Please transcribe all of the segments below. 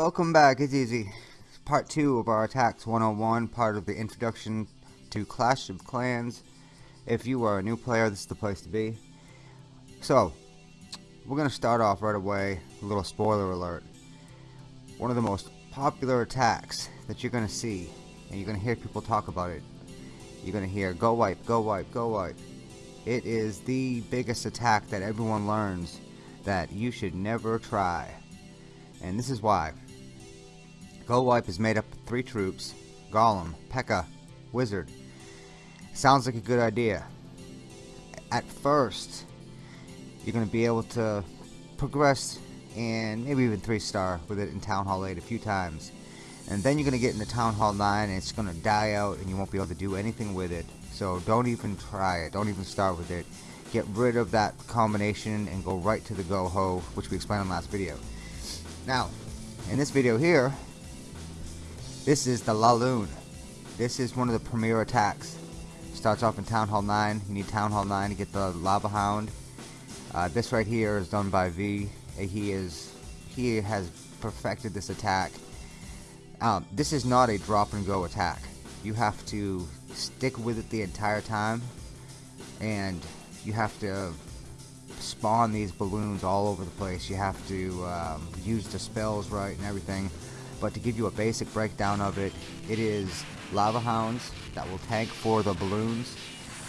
welcome back. It's easy. Part 2 of our Attacks 101, part of the introduction to Clash of Clans. If you are a new player, this is the place to be. So, we're going to start off right away. A little spoiler alert. One of the most popular attacks that you're going to see, and you're going to hear people talk about it. You're going to hear, go wipe, go wipe, go wipe. It is the biggest attack that everyone learns that you should never try. And this is why. Go Wipe is made up of three troops, Golem, P.E.K.K.A., Wizard. Sounds like a good idea. At first, you're going to be able to progress and maybe even 3 star with it in Town Hall 8 a few times. And then you're going to get into Town Hall 9 and it's going to die out and you won't be able to do anything with it. So don't even try it. Don't even start with it. Get rid of that combination and go right to the Go-Ho, which we explained in the last video. Now, in this video here, this is the Laloon. This is one of the premier attacks. Starts off in Town Hall 9. You need Town Hall 9 to get the Lava Hound. Uh, this right here is done by V. Uh, he is he has perfected this attack. Um, this is not a drop and go attack. You have to stick with it the entire time, and you have to spawn these balloons all over the place. You have to um, use the spells right and everything. But to give you a basic breakdown of it, it is lava hounds that will tank for the balloons.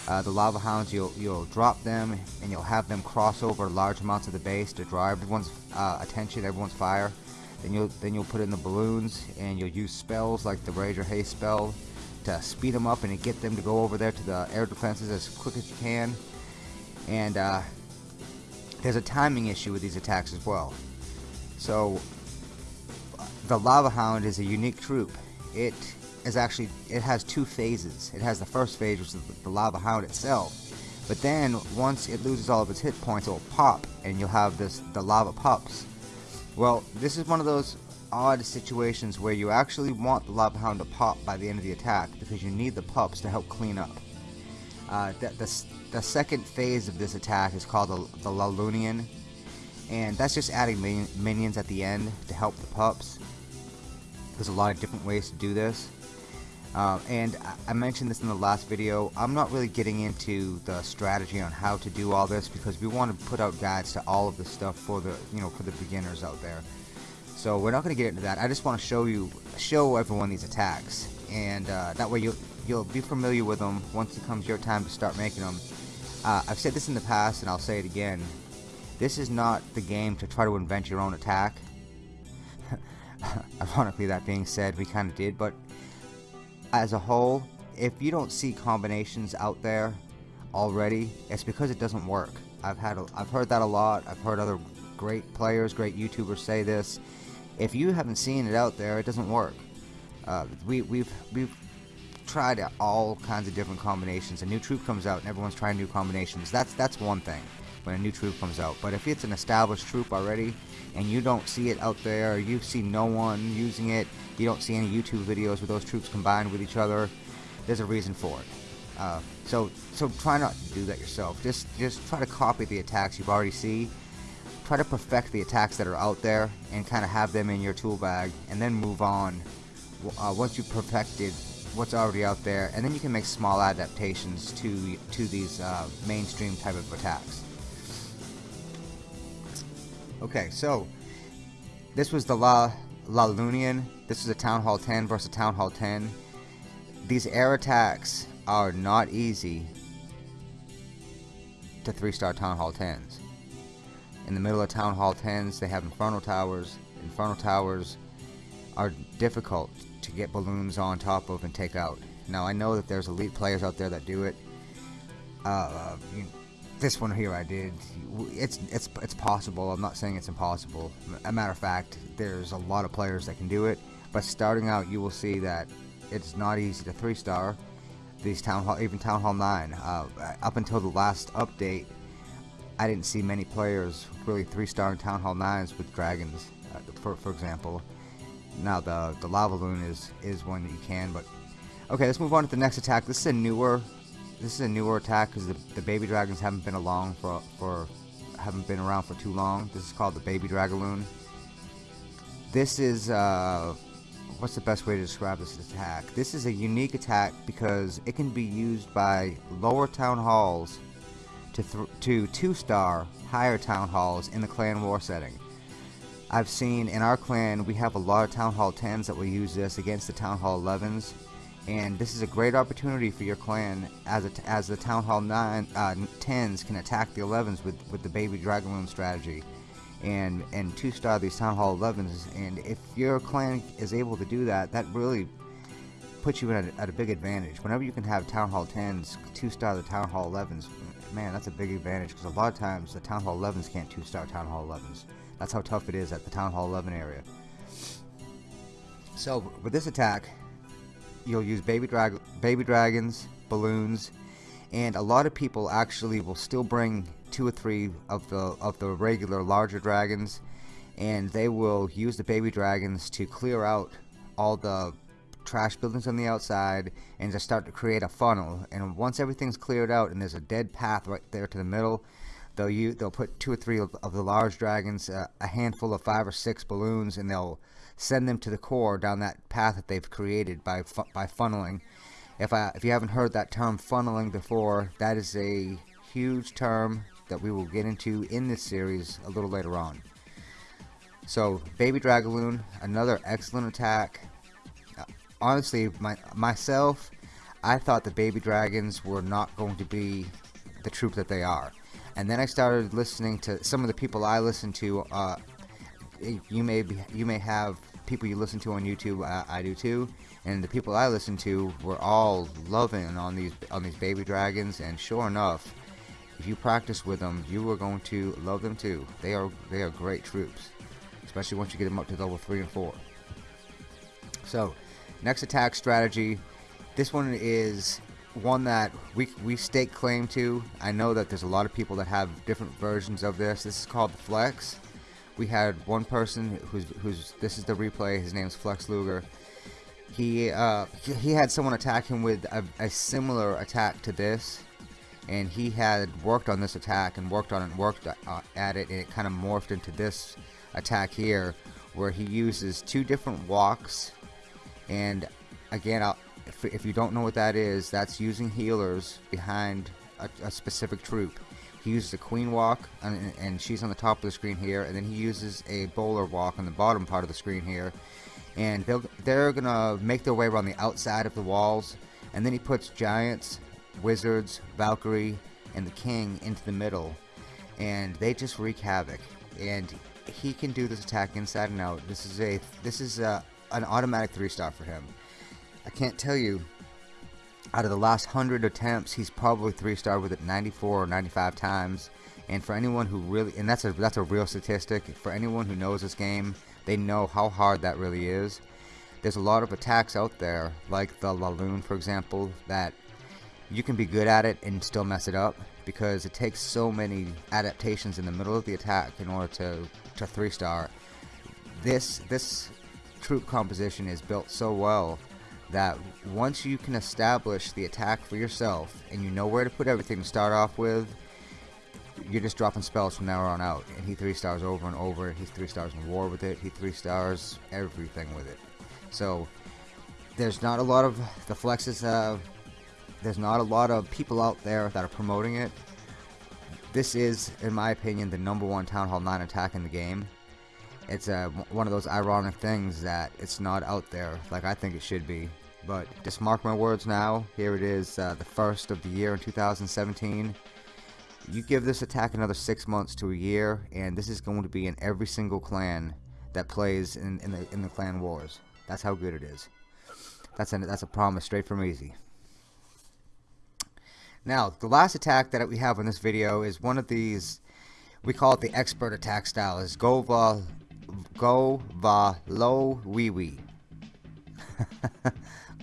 Uh, the lava hounds, you'll you'll drop them and you'll have them cross over large amounts of the base to draw everyone's uh, attention, everyone's fire. Then you'll then you'll put in the balloons and you'll use spells like the Rage or Haste spell to speed them up and get them to go over there to the air defenses as quick as you can. And uh, there's a timing issue with these attacks as well. So the Lava Hound is a unique troop. It is actually it has two phases. It has the first phase, which is the Lava Hound itself. But then once it loses all of its hit points, it will pop, and you'll have this the lava pups. Well, this is one of those odd situations where you actually want the Lava Hound to pop by the end of the attack because you need the pups to help clean up. Uh, the, the, the, second phase of this attack is called the, the Laloonian, and that's just adding min minions at the end to help the pups. There's a lot of different ways to do this. Uh, and I mentioned this in the last video, I'm not really getting into the strategy on how to do all this because we want to put out guides to all of the stuff for the, you know, for the beginners out there. So we're not going to get into that. I just want to show you, show everyone these attacks, and uh, that way you'll you'll be familiar with them once it comes your time to start making them. Uh, I've said this in the past, and I'll say it again. This is not the game to try to invent your own attack. Ironically, that being said, we kind of did, but as a whole, if you don't see combinations out there already, it's because it doesn't work. I've had, a, I've heard that a lot. I've heard other great players, great YouTubers say this if you haven't seen it out there, it doesn't work. Uh, we, we've we've tried all kinds of different combinations. A new troop comes out and everyone's trying new combinations. That's that's one thing when a new troop comes out. But if it's an established troop already and you don't see it out there, you see no one using it, you don't see any YouTube videos with those troops combined with each other, there's a reason for it. Uh, so so try not to do that yourself. Just just try to copy the attacks you've already see try to perfect the attacks that are out there and kind of have them in your tool bag and then move on uh, once you've perfected what's already out there and then you can make small adaptations to to these uh, mainstream type of attacks okay so this was the La Laloonian this is a Town Hall 10 versus Town Hall 10 these air attacks are not easy to 3 star Town Hall 10s in the middle of Town Hall 10s, they have Inferno Towers. Inferno Towers are difficult to get balloons on top of and take out. Now, I know that there's elite players out there that do it. Uh, this one here I did. It's it's it's possible. I'm not saying it's impossible. A matter of fact, there's a lot of players that can do it. But starting out, you will see that it's not easy to three star these town hall, even town hall nine. Uh, up until the last update, I didn't see many players really three-star in Town Hall 9s with dragons, uh, for, for example. Now the the lava loon is is one that you can, but okay, let's move on to the next attack. This is a newer this is a newer attack because the, the baby dragons haven't been along for for haven't been around for too long. This is called the baby dragaloon. this is uh, what's the best way to describe this attack? This is a unique attack because it can be used by lower town halls to to two star higher town halls in the clan war setting. I've seen in our clan we have a lot of town hall 10s that will use this against the town hall 11s and this is a great opportunity for your clan as as the town hall 9 uh, 10s can attack the 11s with with the baby dragoon strategy. And and two star these town hall 11s and if your clan is able to do that that really puts you at a, at a big advantage. Whenever you can have town hall 10s two star the town hall 11s man that's a big advantage. Because a lot of times the town hall 11s can't two star town hall 11s that's how tough it is at the town hall 11 area. So with this attack you'll use baby drag baby dragons balloons and a lot of people actually will still bring two or three of the of the regular larger dragons and they will use the baby dragons to clear out all the trash buildings on the outside and just start to create a funnel. And once everything's cleared out and there's a dead path right there to the middle they'll use, they'll put two or three of, of the large dragons uh, a handful of five or six balloons and they'll send them to the core down that path that they've created by fu by funneling if I if you haven't heard that term funneling before that is a huge term that we will get into in this series a little later on. So, Baby Dragaloon, another excellent attack. Uh, honestly, my, myself, I thought the Baby Dragons were not going to be the troop that they are. And then I started listening to some of the people I listen to. Uh, you may be, you may have people you listen to on YouTube. Uh, I do too. And the people I listen to were all loving on these on these baby dragons. And sure enough, if you practice with them, you are going to love them too. They are they are great troops, especially once you get them up to level three and four. So, next attack strategy. This one is one that we we stake claim to. I know that there's a lot of people that have different versions of this. This is called the Flex. We had one person who's who's this is the replay. His name's Flex Luger. He uh, he had someone attack him with a, a similar attack to this and he had worked on this attack and worked on it and worked uh, at it and it kind of morphed into this attack here where he uses two different walks and again if, if, you don't know what that is that's using healers behind a, a specific troop he uses a queen walk and, and, she's on the top of the screen here and then he uses a bowler walk on the bottom part of the screen here and they're gonna make their way around the outside of the walls and then he puts giants Wizards, Valkyrie, and the King into the middle, and they just wreak havoc. And he can do this attack inside and out. This is a this is a, an automatic three star for him. I can't tell you. Out of the last hundred attempts, he's probably three star with it 94 or 95 times. And for anyone who really, and that's a that's a real statistic. For anyone who knows this game, they know how hard that really is. There's a lot of attacks out there, like the Laloon, for example, that you can be good at it and still mess it up because it takes so many adaptations in the middle of the attack in order to to three star this this troop composition is built so well that once you can establish the attack for yourself and you know where to put everything to start off with you're just dropping spells from now on out and he three stars over and over he three stars in war with it he three stars everything with it so there's not a lot of the flexes uh, there's not a lot of people out there that are promoting it. This is, in my opinion, the number one Town Hall 9 attack in the game. It's uh, one of those ironic things that it's not out there like I think it should be. But just mark my words now. Here it is, uh, the first of the year in 2017. You give this attack another six months to a year, and this is going to be in every single clan that plays in, in the in the clan wars. That's how good it is. That's a that's a promise straight from Easy. Now, the last attack that we have in this video is one of these, we call it the expert attack style, is Gova, Gova Lo Wee Wee.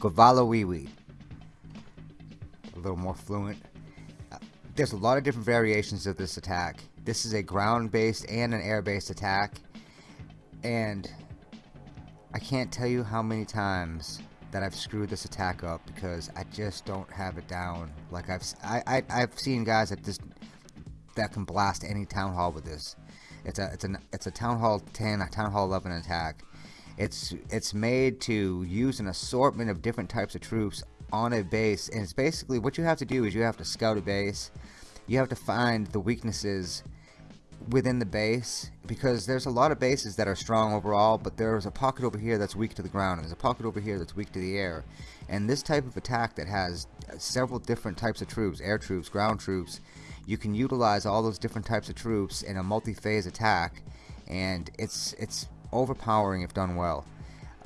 Wee. A little more fluent. There's a lot of different variations of this attack. This is a ground-based and an air-based attack. And I can't tell you how many times that I've screwed this attack up because I just don't have it down. Like I've I, I I've seen guys that just that can blast any town hall with this. It's a it's a it's a town hall 10, a town hall 11 attack, It's it's made to use an assortment of different types of troops on a base, and it's basically what you have to do is you have to scout a base. You have to find the weaknesses within the base because there's a lot of bases that are strong overall but there's a pocket over here that's weak to the ground and there's a pocket over here that's weak to the air and this type of attack that has several different types of troops air troops ground troops you can utilize all those different types of troops in a multi-phase attack and it's it's overpowering if done well.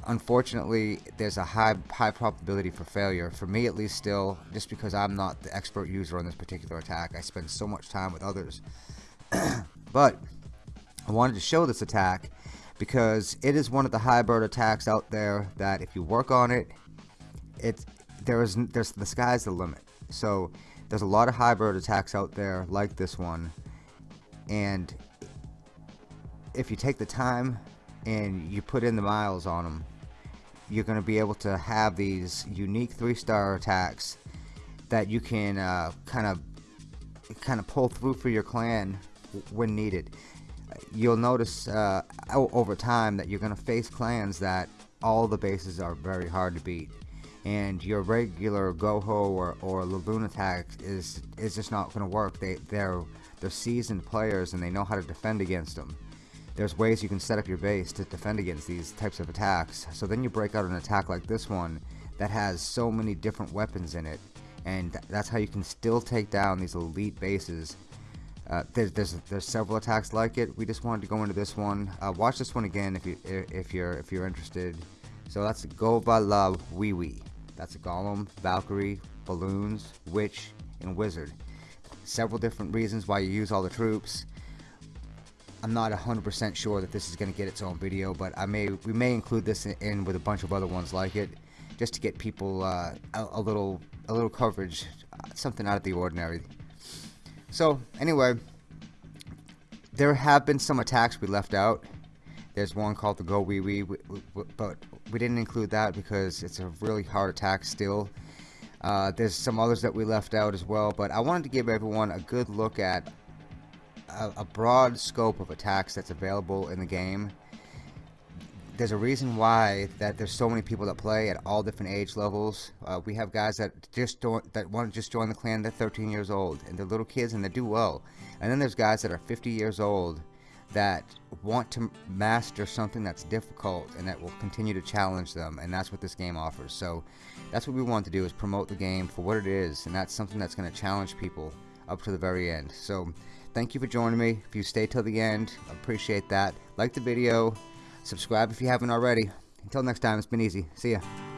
Unfortunately there's a high high probability for failure. For me at least still just because I'm not the expert user on this particular attack I spend so much time with others. But I wanted to show this attack because it is one of the hybrid attacks out there that if you work on it, it there is there's the sky's the limit. So there's a lot of hybrid attacks out there like this one, and if you take the time and you put in the miles on them, you're going to be able to have these unique three-star attacks that you can kind of kind of pull through for your clan when needed. You'll notice uh, over time that you're going to face clans that all the bases are very hard to beat and your regular Goho or, or Laloon attack is is just not going to work. They they're they're seasoned players and they know how to defend against them. There's ways you can set up your base to defend against these types of attacks. So then you break out an attack like this one that has so many different weapons in it, and that's how you can still take down these elite bases uh, there's, there's there's several attacks like it. We just wanted to go into this one. Uh, watch this one again if you if you're if you're interested. So that's go by Love Wee Wee. That's a Golem, Valkyrie, Balloons, Witch, and Wizard. Several different reasons why you use all the troops. I'm not 100% sure that this is going to get its own video, but I may we may include this in, with a bunch of other ones like it, just to get people uh, a, a little a little coverage, uh, something out of the ordinary. So, anyway, there have been some attacks we left out. There's one called the Go Wee Wee, but we didn't include that because it's a really hard attack still. Uh, there's some others that we left out as well, but I wanted to give everyone a good look at a, a broad scope of attacks that's available in the game there's a reason why that there's so many people that play at all different age levels. Uh, we have guys that just don't, that want to just join the clan. They're 13 years old and they're little kids and they do well. And then there's guys that are 50 years old that want to master something that's difficult and that will continue to challenge them. And that's what this game offers. So that's what we want to do is promote the game for what it is. And that's something that's going to challenge people up to the very end. So thank you for joining me. If you stay till the end, appreciate that. Like the video Subscribe if you haven't already. Until next time, it's been easy. See ya.